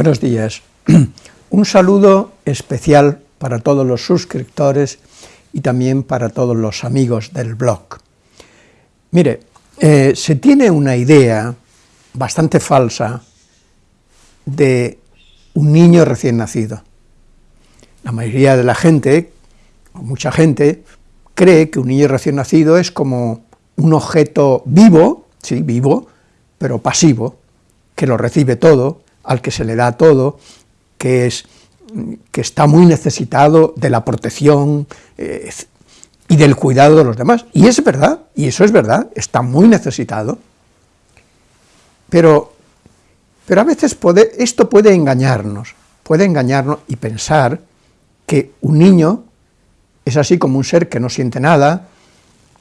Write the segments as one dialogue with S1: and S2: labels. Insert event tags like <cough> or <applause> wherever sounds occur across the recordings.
S1: Buenos días. <clears throat> Un saludo especial para todos los suscriptores y también para todos los amigos del blog. Mire, eh, se tiene una idea bastante falsa de un niño recién nacido. La mayoría de la gente, o mucha gente, cree que un niño recién nacido es como un objeto vivo, sí, vivo, pero pasivo, que lo recibe todo, al que se le da todo, que, es, que está muy necesitado de la protección eh, y del cuidado de los demás. Y es verdad, y eso es verdad, está muy necesitado. Pero, pero a veces esto puede engañarnos, puede engañarnos y pensar que un niño es así como un ser que no siente nada,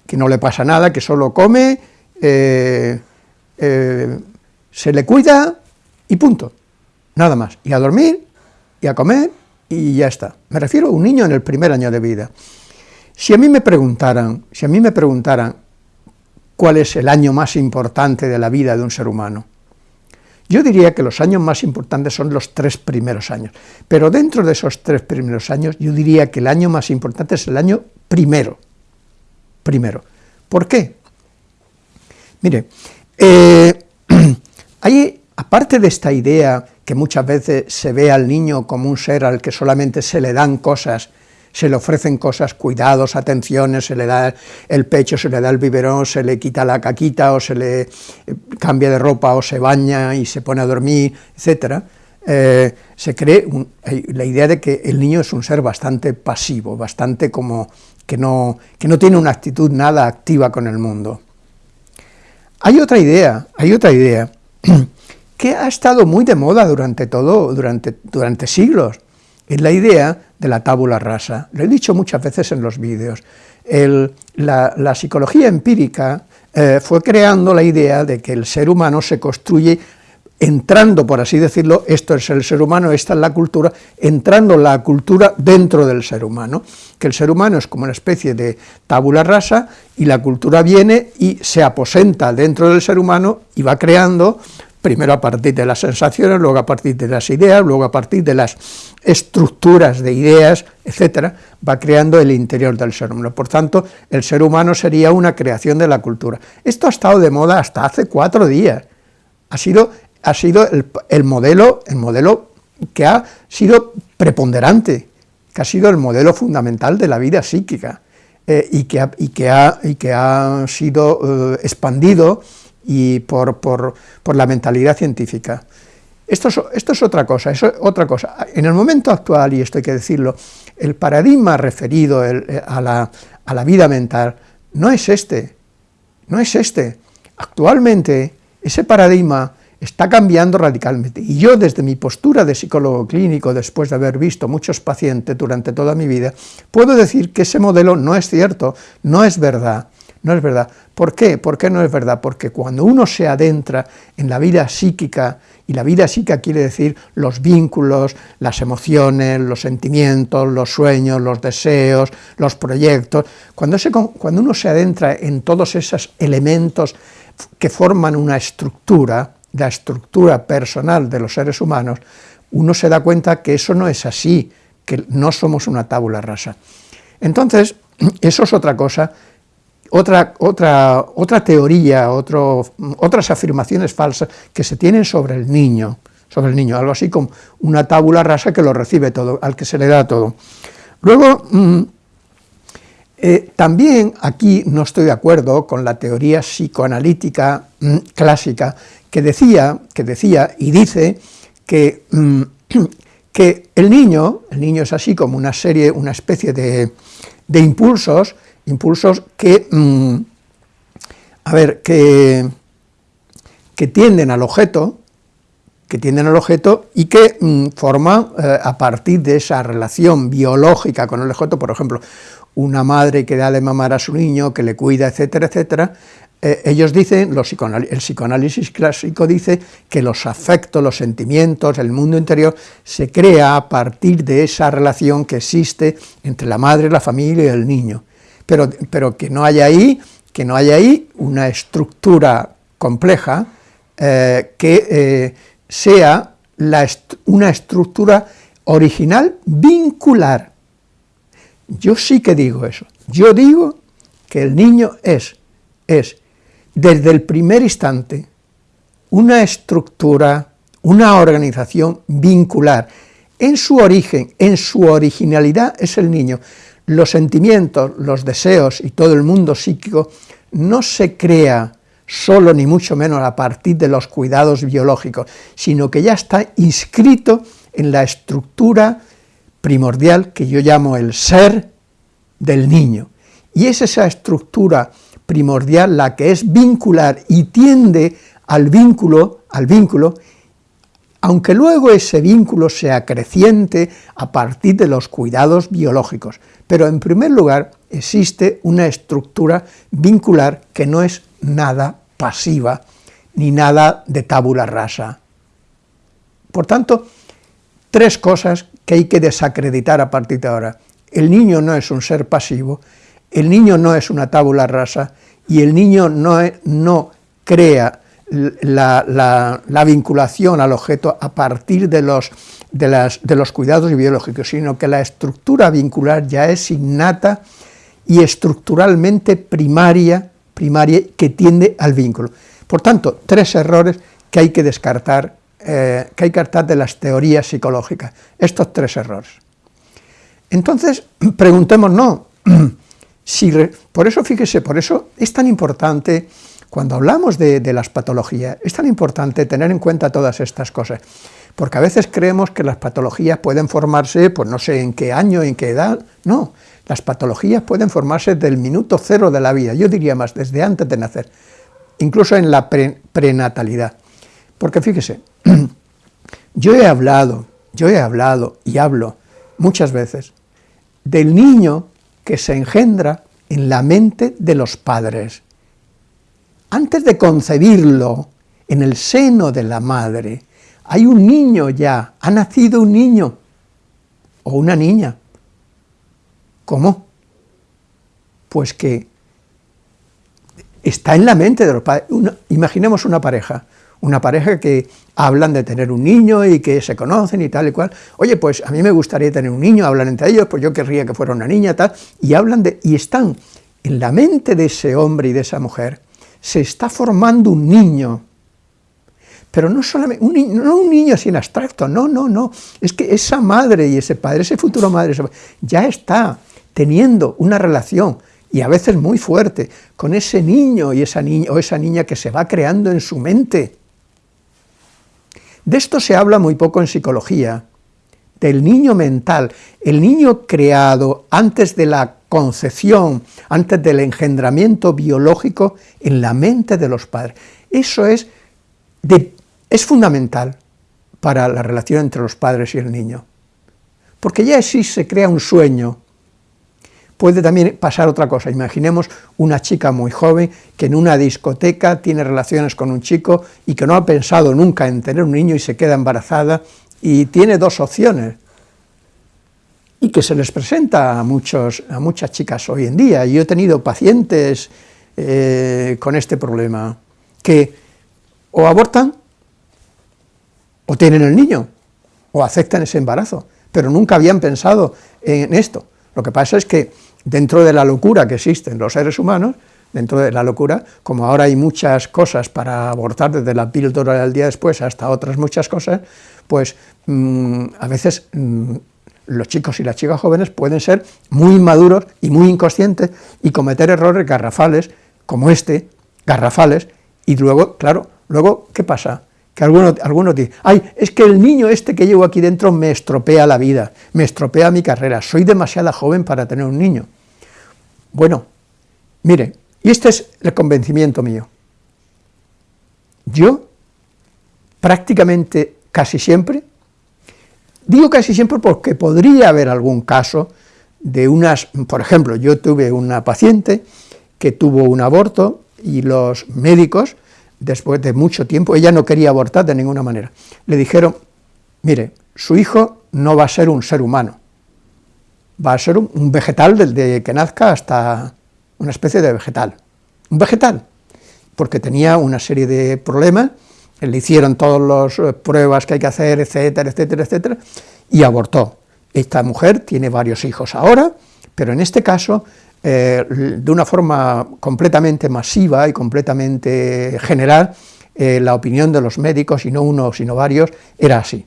S1: que no le pasa nada, que solo come, eh, eh, se le cuida y punto, nada más, y a dormir, y a comer, y ya está. Me refiero a un niño en el primer año de vida. Si a mí me preguntaran, si a mí me preguntaran cuál es el año más importante de la vida de un ser humano, yo diría que los años más importantes son los tres primeros años, pero dentro de esos tres primeros años yo diría que el año más importante es el año primero, primero. ¿Por qué? Mire, eh, <clears throat> hay Aparte de esta idea que muchas veces se ve al niño como un ser al que solamente se le dan cosas, se le ofrecen cosas, cuidados, atenciones, se le da el pecho, se le da el biberón, se le quita la caquita, o se le eh, cambia de ropa, o se baña y se pone a dormir, etc., eh, se cree la idea de que el niño es un ser bastante pasivo, bastante como que no, que no tiene una actitud nada activa con el mundo. Hay otra idea, hay otra idea, <clears throat> que ha estado muy de moda durante todo, durante, durante siglos, es la idea de la tábula rasa. Lo he dicho muchas veces en los vídeos. la, psicología empírica eh, fue creando la idea de que el ser humano se construye entrando, por así decirlo, esto es el ser humano, esta es la cultura, entrando la cultura dentro del ser humano, que el ser humano es como una especie de tábula rasa, y la cultura viene y se aposenta dentro del ser humano y va creando primero a partir de las sensaciones, luego a partir de las ideas, luego a partir de las estructuras de ideas, etcétera, va creando el interior del ser humano. Por tanto, el ser humano sería una creación de la cultura. Esto ha estado de moda hasta hace cuatro días. Ha sido, ha sido el, modelo, el modelo que ha sido preponderante, que ha sido el modelo fundamental de la vida psíquica, eh, y, que ha, y, que ha, y que ha sido eh, expandido y por, la mentalidad científica. Esto es, esto es, otra cosa, es otra cosa. En el momento actual, y esto hay que decirlo, el paradigma referido eh, a, la, a la vida mental no es este, no es este. Actualmente ese paradigma está cambiando radicalmente. Y yo, desde mi postura de psicólogo clínico, después de haber visto muchos pacientes durante toda mi vida, puedo decir que ese modelo no es cierto, no es verdad. No es verdad. ¿Por qué? ¿Por qué no es verdad? Porque cuando uno se adentra en la vida psíquica, y la vida psíquica quiere decir los vínculos, las emociones, los sentimientos, los sueños, los deseos, los proyectos, cuando, uno se adentra en todos esos elementos que forman una estructura, la estructura personal de los seres humanos, uno se da cuenta que eso no es así, que no somos una tábula rasa. Entonces, <clears throat> eso es otra cosa otra, otra, otra teoría, otras afirmaciones falsas que se tienen sobre el niño, sobre el niño, algo así como una tábula rasa que lo recibe todo, al que se le da todo. Luego, mm, eh, también aquí no estoy de acuerdo con la teoría psicoanalítica mm, clásica, que decía, que decía y dice que, mm, <clears throat> que el niño, el niño es así como una serie, una especie de, de impulsos, impulsos que, mm, a ver, que, que tienden al objeto, que tienden al objeto y que mm, forman eh, a partir de esa relación biológica con el objeto, por ejemplo, una madre que da de mamar a su niño, que le cuida, etcétera, etcétera, eh, ellos dicen, los el psicoanálisis clásico dice que los afectos, los sentimientos, el mundo interior, se crea a partir de esa relación que existe entre la madre, la familia y el niño pero, que no haya ahí, que no haya ahí una estructura compleja eh, que eh, sea una estructura original vincular. Yo sí que digo eso. Yo digo que el niño es, es desde el primer instante una estructura, una organización vincular. En su origen, en su originalidad es el niño. Los sentimientos, los deseos y todo el mundo psíquico no se crea solo ni mucho menos a partir de los cuidados biológicos, sino que ya está inscrito en la estructura primordial que yo llamo el ser del niño. Y es esa estructura primordial la que es vincular y tiende al vínculo, al vínculo, aunque luego ese vínculo sea creciente a partir de los cuidados biológicos. Pero en primer lugar existe una estructura vincular que no es nada pasiva, ni nada de tabula rasa. Por tanto, tres cosas que hay que desacreditar a partir de ahora. El niño no es un ser pasivo, el niño no es una tabula rasa, y el niño no, no crea la, vinculación al objeto a partir de los, cuidados biológicos, sino que la estructura vincular ya es innata y estructuralmente primaria, primaria que tiende al vínculo. Por tanto, tres errores que hay que descartar, eh, que hay que descartar de las teorías psicológicas, estos tres errores. Entonces, <clears throat> preguntémonos, <clears throat> si, por eso, fíjese, por eso es tan importante cuando hablamos de, las patologías, es tan importante tener en cuenta todas estas cosas, porque a veces creemos que las patologías pueden formarse, pues no sé en qué año, en qué edad, no, las patologías pueden formarse del minuto cero de la vida, yo diría más, desde antes de nacer, incluso en la prenatalidad, porque fíjese, <clears throat> yo he hablado, yo he hablado y hablo muchas veces del niño que se engendra en la mente de los padres, antes de concebirlo en el seno de la madre, hay un niño ya, ha nacido un niño o una niña. ¿Cómo? Pues que está en la mente de los padres. imaginemos una pareja, una pareja que hablan de tener un niño y que se conocen y tal y cual. Oye, pues a mí me gustaría tener un niño, hablan entre ellos, pues yo querría que fuera una niña, tal, y hablan de, y están en la mente de ese hombre y de esa mujer, se está formando un niño, pero no solamente, un niño, no un niño sin abstracto, no, no, no, es que esa madre y ese padre, ese futuro madre, ya está teniendo una relación, y a veces muy fuerte, con ese niño y o esa niña que se va creando en su mente. De esto se habla muy poco en psicología, del niño mental, el niño creado antes de la concepción, antes del engendramiento biológico en la mente de los padres. Eso es, es fundamental para la relación entre los padres y el niño. Porque ya así se crea un sueño. Puede también pasar otra cosa, imaginemos una chica muy joven que en una discoteca tiene relaciones con un chico y que no ha pensado nunca en tener un niño y se queda embarazada y tiene dos opciones, y que se les presenta a, muchos, a muchas chicas hoy en día. Yo he tenido pacientes eh, con este problema, que o abortan, o tienen el niño, o aceptan ese embarazo, pero nunca habían pensado en esto. Lo que pasa es que dentro de la locura que existe en los seres humanos, dentro de la locura, como ahora hay muchas cosas para abortar, desde la píldora del día después hasta otras muchas cosas, pues mm, a veces mm, los chicos y las chicas jóvenes pueden ser muy inmaduros y muy inconscientes y cometer errores garrafales, como este, garrafales, y luego, claro, luego, ¿qué pasa? Que algunos, algunos dicen, ay, es que el niño este que llevo aquí dentro me estropea la vida, me estropea mi carrera, soy demasiado joven para tener un niño. Bueno, mire, y este es el convencimiento mío. Yo, prácticamente casi siempre, Digo casi siempre porque podría haber algún caso de unas, por ejemplo, yo tuve una paciente que tuvo un aborto y los médicos, después de mucho tiempo, ella no quería abortar de ninguna manera, le dijeron, mire, su hijo no va a ser un ser humano, va a ser un, vegetal desde que nazca hasta una especie de vegetal, un vegetal, porque tenía una serie de problemas le hicieron todas las eh, pruebas que hay que hacer, etcétera, etcétera, etcétera, y abortó. Esta mujer tiene varios hijos ahora, pero en este caso, eh, de una forma completamente masiva y completamente general, eh, la opinión de los médicos, y no uno, sino varios, era así.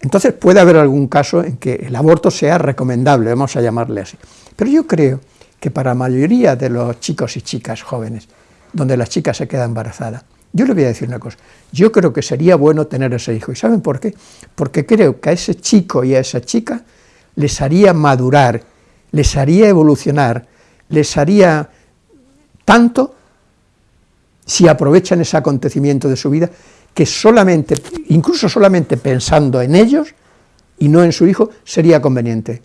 S1: Entonces puede haber algún caso en que el aborto sea recomendable, vamos a llamarle así. Pero yo creo que para la mayoría de los chicos y chicas jóvenes, donde la chica se queda embarazada, yo le voy a decir una cosa, yo creo que sería bueno tener ese hijo, ¿y saben por qué? Porque creo que a ese chico y a esa chica les haría madurar, les haría evolucionar, les haría tanto si aprovechan ese acontecimiento de su vida, que solamente, incluso solamente pensando en ellos y no en su hijo, sería conveniente.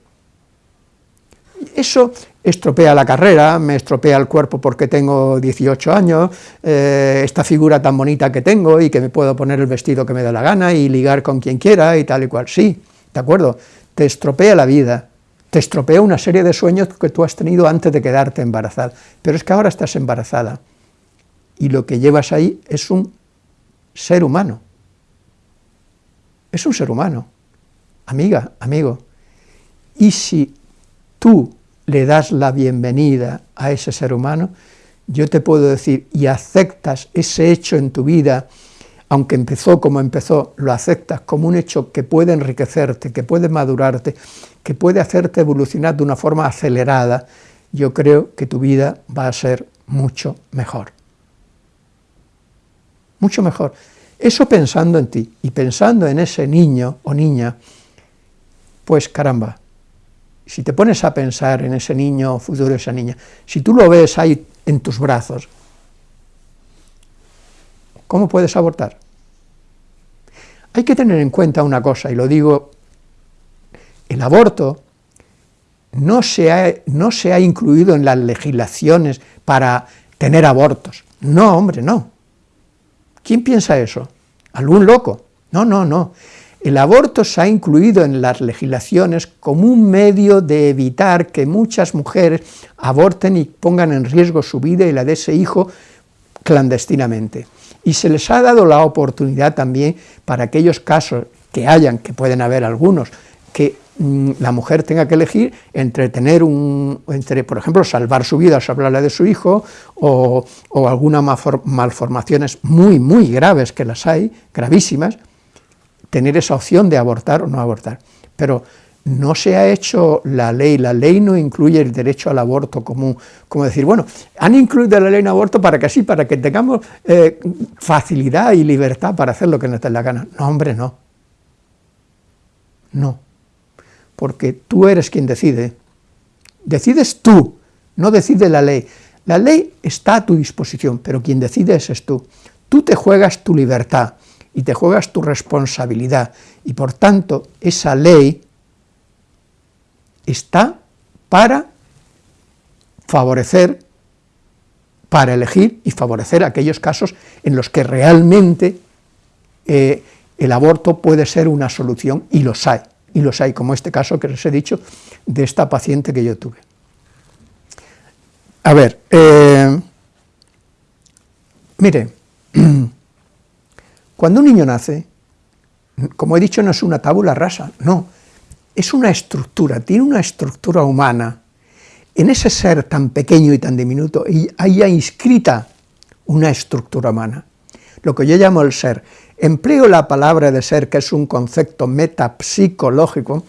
S1: Eso estropea la carrera, me estropea el cuerpo porque tengo 18 años, eh, esta figura tan bonita que tengo y que me puedo poner el vestido que me da la gana y ligar con quien quiera y tal y cual. Sí, de acuerdo, te estropea la vida, te estropea una serie de sueños que tú has tenido antes de quedarte embarazada, pero es que ahora estás embarazada y lo que llevas ahí es un ser humano. Es un ser humano, amiga, amigo. Y si tú le das la bienvenida a ese ser humano, yo te puedo decir, y aceptas ese hecho en tu vida, aunque empezó como empezó, lo aceptas como un hecho que puede enriquecerte, que puede madurarte, que puede hacerte evolucionar de una forma acelerada, yo creo que tu vida va a ser mucho mejor. Mucho mejor. Eso pensando en ti y pensando en ese niño o niña, pues caramba, si te pones a pensar en ese niño futuro, esa niña, si tú lo ves ahí en tus brazos, ¿cómo puedes abortar? Hay que tener en cuenta una cosa, y lo digo, el aborto no se ha, no se ha incluido en las legislaciones para tener abortos. No, hombre, no. ¿Quién piensa eso? ¿Algún loco? No, no, no. El aborto se ha incluido en las legislaciones como un medio de evitar que muchas mujeres aborten y pongan en riesgo su vida y la de ese hijo clandestinamente. Y se les ha dado la oportunidad también para aquellos casos que hayan, que pueden haber algunos, que mm, la mujer tenga que elegir entre tener un, entre, por ejemplo, salvar su vida, salvar la de su hijo, o, o algunas malformaciones muy, muy graves, que las hay, gravísimas, tener esa opción de abortar o no abortar. Pero no se ha hecho la ley, la ley no incluye el derecho al aborto como, como decir, bueno, han incluido la ley en aborto para que así, para que tengamos eh, facilidad y libertad para hacer lo que nos dé la gana. No, hombre, no. No. Porque tú eres quien decide. Decides tú, no decide la ley. La ley está a tu disposición, pero quien decide es tú. Tú te juegas tu libertad, y te juegas tu responsabilidad, y por tanto esa ley está para favorecer, para elegir y favorecer aquellos casos en los que realmente eh, el aborto puede ser una solución, y los hay, y los hay, como este caso que les he dicho, de esta paciente que yo tuve. A ver, eh, mire, <clears throat> Cuando un niño nace, como he dicho, no es una tabula rasa, no, es una estructura, tiene una estructura humana. En ese ser tan pequeño y tan diminuto, hay ya inscrita una estructura humana, lo que yo llamo el ser. Empleo la palabra de ser, que es un concepto metapsicológico,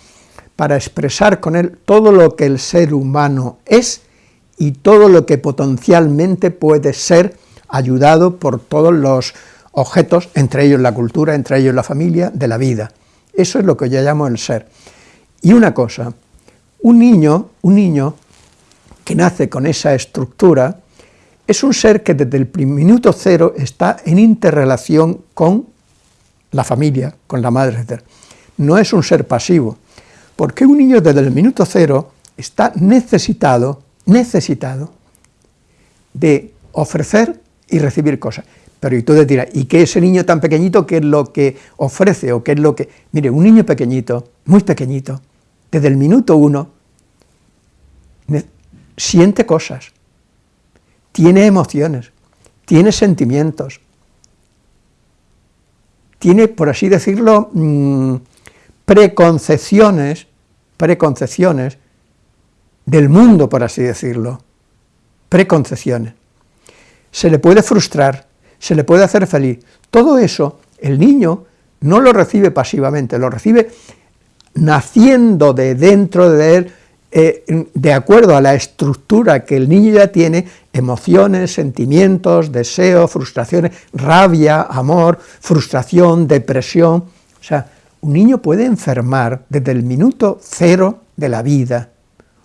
S1: para expresar con él todo lo que el ser humano es y todo lo que potencialmente puede ser ayudado por todos los objetos, entre ellos la cultura, entre ellos la familia, de la vida. Eso es lo que yo llamo el ser. Y una cosa, un niño, un niño que nace con esa estructura, es un ser que desde el minuto cero está en interrelación con la familia, con la madre, etc. No es un ser pasivo, porque un niño desde el minuto cero está necesitado, necesitado de ofrecer y recibir cosas. Pero y tú te dirás, ¿y qué ese niño tan pequeñito, qué es lo que ofrece o qué es lo que...? Mire, un niño pequeñito, muy pequeñito, desde el minuto uno, siente cosas, tiene emociones, tiene sentimientos, tiene, por así decirlo, mm, preconcepciones, preconcepciones del mundo, por así decirlo, preconcepciones. Se le puede frustrar, se le puede hacer feliz. Todo eso, el niño no lo recibe pasivamente, lo recibe naciendo de dentro de él, eh, de acuerdo a la estructura que el niño ya tiene, emociones, sentimientos, deseos, frustraciones, rabia, amor, frustración, depresión. O sea, un niño puede enfermar desde el minuto cero de la vida,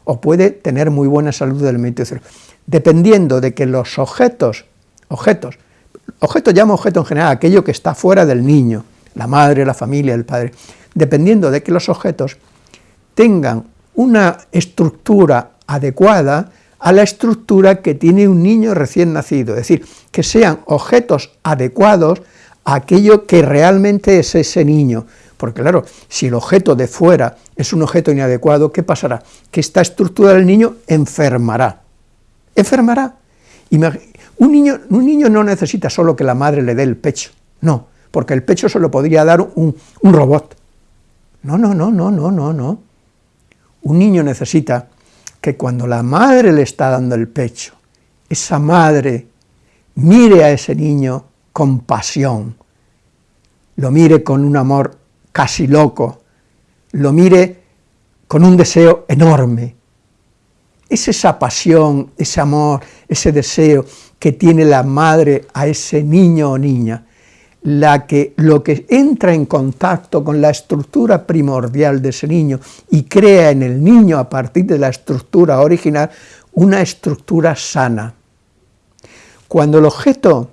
S1: o puede tener muy buena salud del minuto cero, dependiendo de que los objetos, objetos, objetos llamo objeto en general, aquello que está fuera del niño, la madre, la familia, el padre, dependiendo de que los objetos tengan una estructura adecuada a la estructura que tiene un niño recién nacido, es decir, que sean objetos adecuados a aquello que realmente es ese niño, porque claro, si el objeto de fuera es un objeto inadecuado, ¿qué pasará? Que esta estructura del niño enfermará. Enfermará. Un niño, un niño no necesita solo que la madre le dé el pecho, no, porque el pecho se lo podría dar un, un robot. No, no, no, no, no, no, no. Un niño necesita que cuando la madre le está dando el pecho, esa madre mire a ese niño con pasión, lo mire con un amor casi loco, lo mire con un deseo enorme. Es esa pasión, ese amor, ese deseo que tiene la madre a ese niño o niña, la que, lo que entra en contacto con la estructura primordial de ese niño y crea en el niño a partir de la estructura original una estructura sana. Cuando el objeto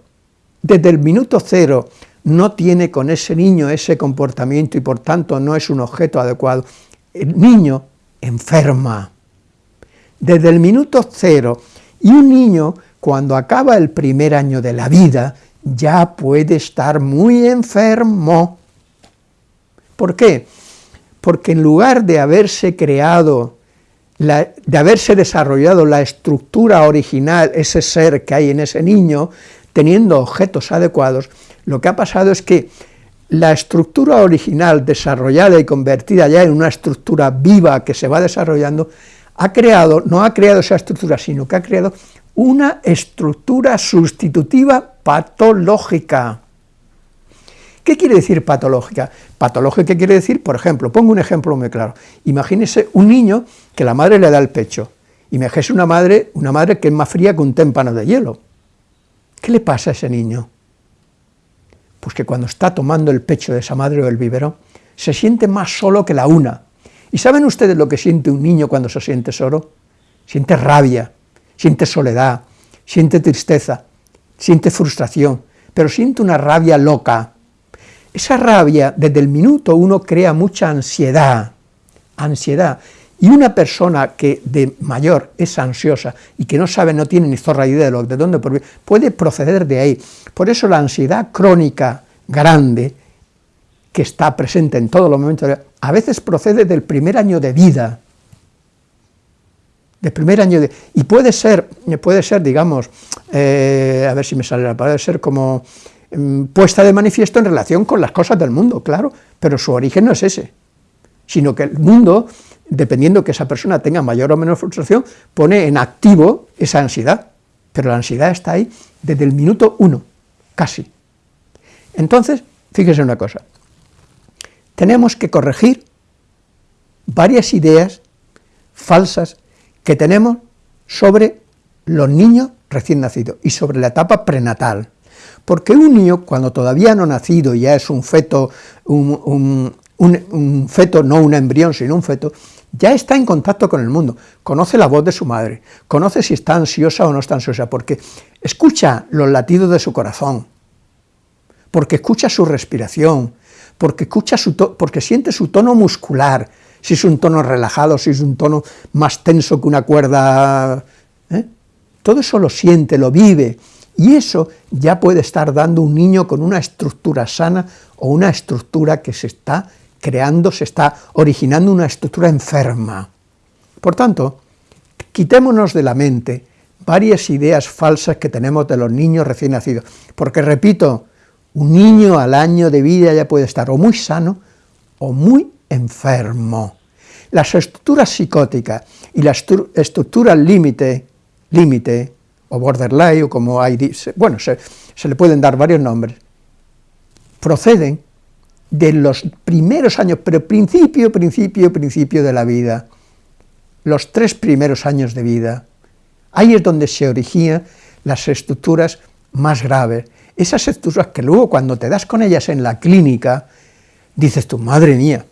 S1: desde el minuto cero no tiene con ese niño ese comportamiento y por tanto no es un objeto adecuado. El niño enferma desde el minuto cero y un niño cuando acaba el primer año de la vida ya puede estar muy enfermo. ¿Por qué? Porque en lugar de haberse creado, de haberse desarrollado la estructura original, ese ser que hay en ese niño, teniendo objetos adecuados, lo que ha pasado es que la estructura original desarrollada y convertida ya en una estructura viva que se va desarrollando, ha creado, no ha creado esa estructura, sino que ha creado una estructura sustitutiva patológica. ¿Qué quiere decir patológica? Patológica quiere decir, por ejemplo, pongo un ejemplo muy claro, imagínese un niño que la madre le da el pecho, imagínese una madre, una madre que es más fría que un témpano de hielo. ¿Qué le pasa a ese niño? Pues que cuando está tomando el pecho de esa madre o el biberón, se siente más solo que la una. ¿Y saben ustedes lo que siente un niño cuando se siente solo? Siente rabia, siente soledad, siente tristeza, siente frustración, pero siente una rabia loca. Esa rabia, desde el minuto uno, crea mucha ansiedad, ansiedad, y una persona que de mayor es ansiosa y que no sabe, no tiene ni zorra idea de, lo, de dónde puede proceder de ahí. Por eso la ansiedad crónica grande, que está presente en todos los momentos, a veces procede del primer año de vida, del primer año de... y puede ser, puede ser digamos, eh, a ver si me sale la palabra, ser como mm, puesta de manifiesto en relación con las cosas del mundo, claro, pero su origen no es ese, sino que el mundo dependiendo que esa persona tenga mayor o menor frustración, pone en activo esa ansiedad, pero la ansiedad está ahí desde el minuto uno, casi. Entonces, fíjese una cosa, tenemos que corregir varias ideas falsas que tenemos sobre los niños recién nacidos y sobre la etapa prenatal. Porque un niño, cuando todavía no nacido, ya es un feto, un, un feto, no un embrión, sino un feto, ya está en contacto con el mundo, conoce la voz de su madre, conoce si está ansiosa o no está ansiosa, porque escucha los latidos de su corazón, porque escucha su respiración, porque, escucha su porque siente su tono muscular, si es un tono relajado, si es un tono más tenso que una cuerda... ¿eh? Todo eso lo siente, lo vive, y eso ya puede estar dando un niño con una estructura sana o una estructura que se está creando, se está originando una estructura enferma. Por tanto, quitémonos de la mente varias ideas falsas que tenemos de los niños recién nacidos, porque repito, Un niño al año de vida ya puede estar o muy sano o muy enfermo. Las estructuras psicóticas y las estructuras límite, límite o borderline, o como hay, bueno, se, se le pueden dar varios nombres, proceden de los primeros años, pero principio, principio, principio de la vida, los tres primeros años de vida. Ahí es donde se originan las estructuras más graves, esas estructuras que luego cuando te das con ellas en la clínica, dices tú, madre mía,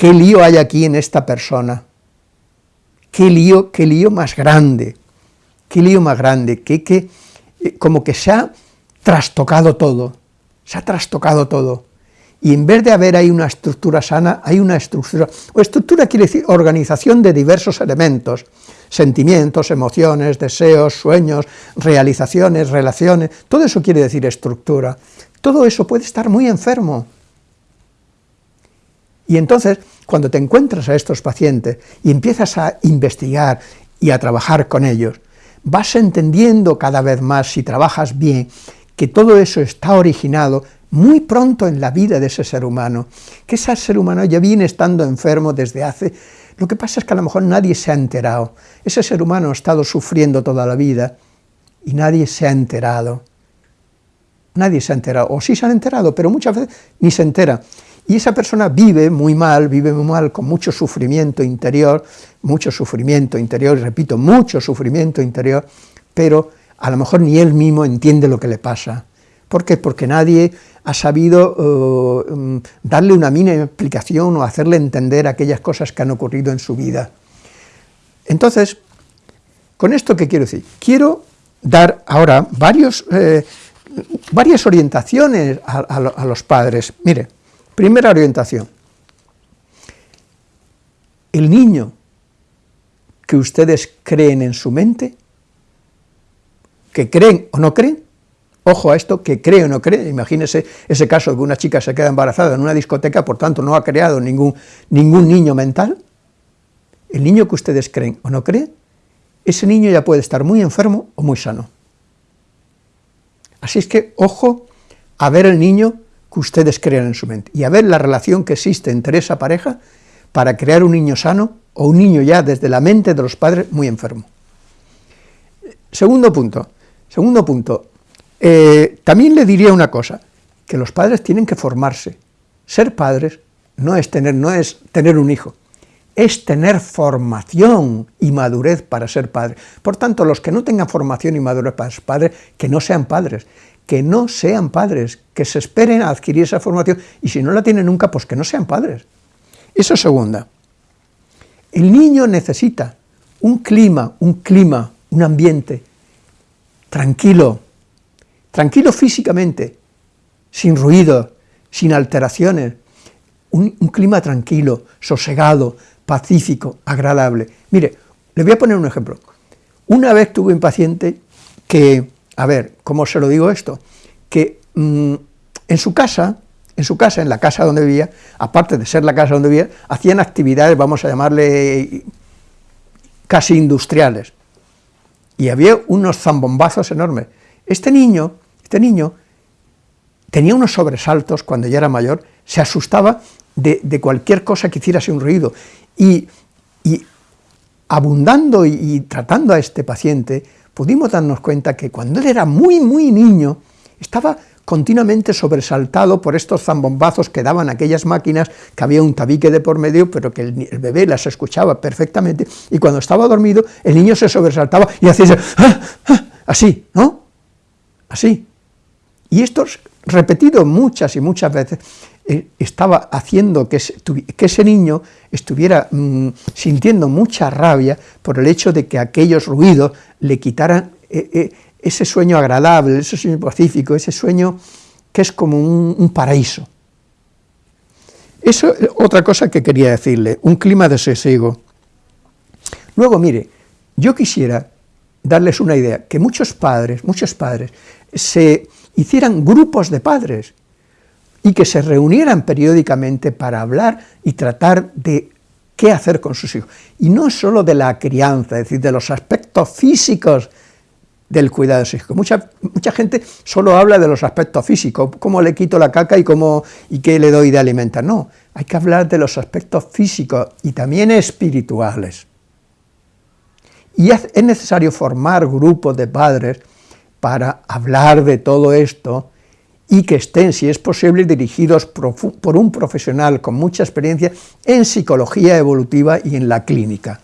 S1: ¿Qué lío hay aquí en esta persona? ¿Qué lío, qué lío más grande? ¿Qué lío más grande? ¿Qué, qué, eh, como que se ha trastocado todo, se ha trastocado todo. Y en vez de haber ahí una estructura sana, hay una estructura, o estructura quiere decir organización de diversos elementos, sentimientos, emociones, deseos, sueños, realizaciones, relaciones, todo eso quiere decir estructura. Todo eso puede estar muy enfermo, y entonces, cuando te encuentras a estos pacientes y empiezas a investigar y a trabajar con ellos, vas entendiendo cada vez más, si trabajas bien, que todo eso está originado muy pronto en la vida de ese ser humano, que ese ser humano ya viene estando enfermo desde hace... Lo que pasa es que a lo mejor nadie se ha enterado, ese ser humano ha estado sufriendo toda la vida y nadie se ha enterado. Nadie se ha enterado, o sí se han enterado, pero muchas veces ni se entera. Y esa persona vive muy mal, vive muy mal, con mucho sufrimiento interior, mucho sufrimiento interior, repito, mucho sufrimiento interior, pero a lo mejor ni él mismo entiende lo que le pasa. ¿Por qué? Porque nadie ha sabido uh, mm, darle una mínima explicación o hacerle entender aquellas cosas que han ocurrido en su vida. Entonces, ¿con esto qué quiero decir? Quiero dar ahora varios, eh, varias orientaciones a, a los padres. Mire, Primera orientación. El niño que ustedes creen en su mente, que creen o no creen, ojo a esto, que cree o no cree, imagínese ese caso de que una chica se queda embarazada en una discoteca, por tanto no ha creado ningún, ningún niño mental, el niño que ustedes creen o no creen, ese niño ya puede estar muy enfermo o muy sano. Así es que, ojo a ver el niño que ustedes crean en su mente, y a ver la relación que existe entre esa pareja para crear un niño sano o un niño ya desde la mente de los padres muy enfermo. Segundo punto, segundo punto, eh, también le diría una cosa, que los padres tienen que formarse. Ser padres no es tener, no es tener un hijo, es tener formación y madurez para ser padre. Por tanto, los que no tengan formación y madurez para ser padres, que no sean padres, que no sean padres, que se esperen a adquirir esa formación, y si no la tienen nunca, pues que no sean padres. Eso es segunda. El niño necesita un clima, un clima, un ambiente tranquilo, tranquilo físicamente, sin ruido, sin alteraciones, un, clima tranquilo, sosegado, pacífico, agradable. Mire, le voy a poner un ejemplo. Una vez tuve un paciente que a ver, ¿cómo se lo digo esto? Que mm, en su casa, en su casa, en la casa donde vivía, aparte de ser la casa donde vivía, hacían actividades, vamos a llamarle, casi industriales, y había unos zambombazos enormes. Este niño, este niño, tenía unos sobresaltos cuando ya era mayor, se asustaba de, cualquier cosa que hiciera un ruido, y, abundando y tratando a este paciente, pudimos darnos cuenta que cuando él era muy, muy niño, estaba continuamente sobresaltado por estos zambombazos que daban aquellas máquinas, que había un tabique de por medio, pero que el, bebé las escuchaba perfectamente, y cuando estaba dormido, el niño se sobresaltaba y hacía ¡Ah! ¡Ah! así, ¿no? Así. Y esto repetido muchas y muchas veces, eh, estaba haciendo que ese, niño estuviera mm, sintiendo mucha rabia por el hecho de que aquellos ruidos le quitaran eh, eh, ese sueño agradable, ese sueño pacífico, ese sueño que es como un, paraíso. Eso es otra cosa que quería decirle, un clima de sosiego. Luego, mire, yo quisiera darles una idea, que muchos padres, muchos padres, se hicieran grupos de padres, y que se reunieran periódicamente para hablar y tratar de qué hacer con sus hijos. Y no solo de la crianza, es decir, de los aspectos físicos del cuidado psíquico. Mucha, mucha gente solo habla de los aspectos físicos, cómo le quito la caca y, cómo, y qué le doy de alimentar. No, hay que hablar de los aspectos físicos y también espirituales. Y es necesario formar grupos de padres para hablar de todo esto y que estén, si es posible, dirigidos por un profesional con mucha experiencia en psicología evolutiva y en la clínica.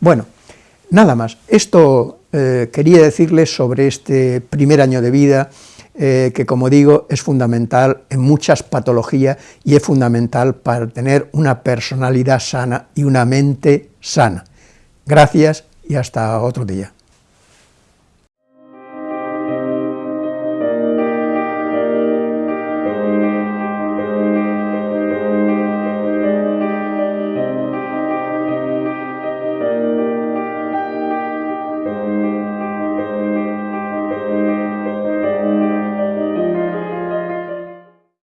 S1: Bueno, nada más. Esto eh, quería decirles sobre este primer año de vida, eh, que como digo, es fundamental en muchas patologías y es fundamental para tener una personalidad sana y una mente sana. Gracias y hasta otro día.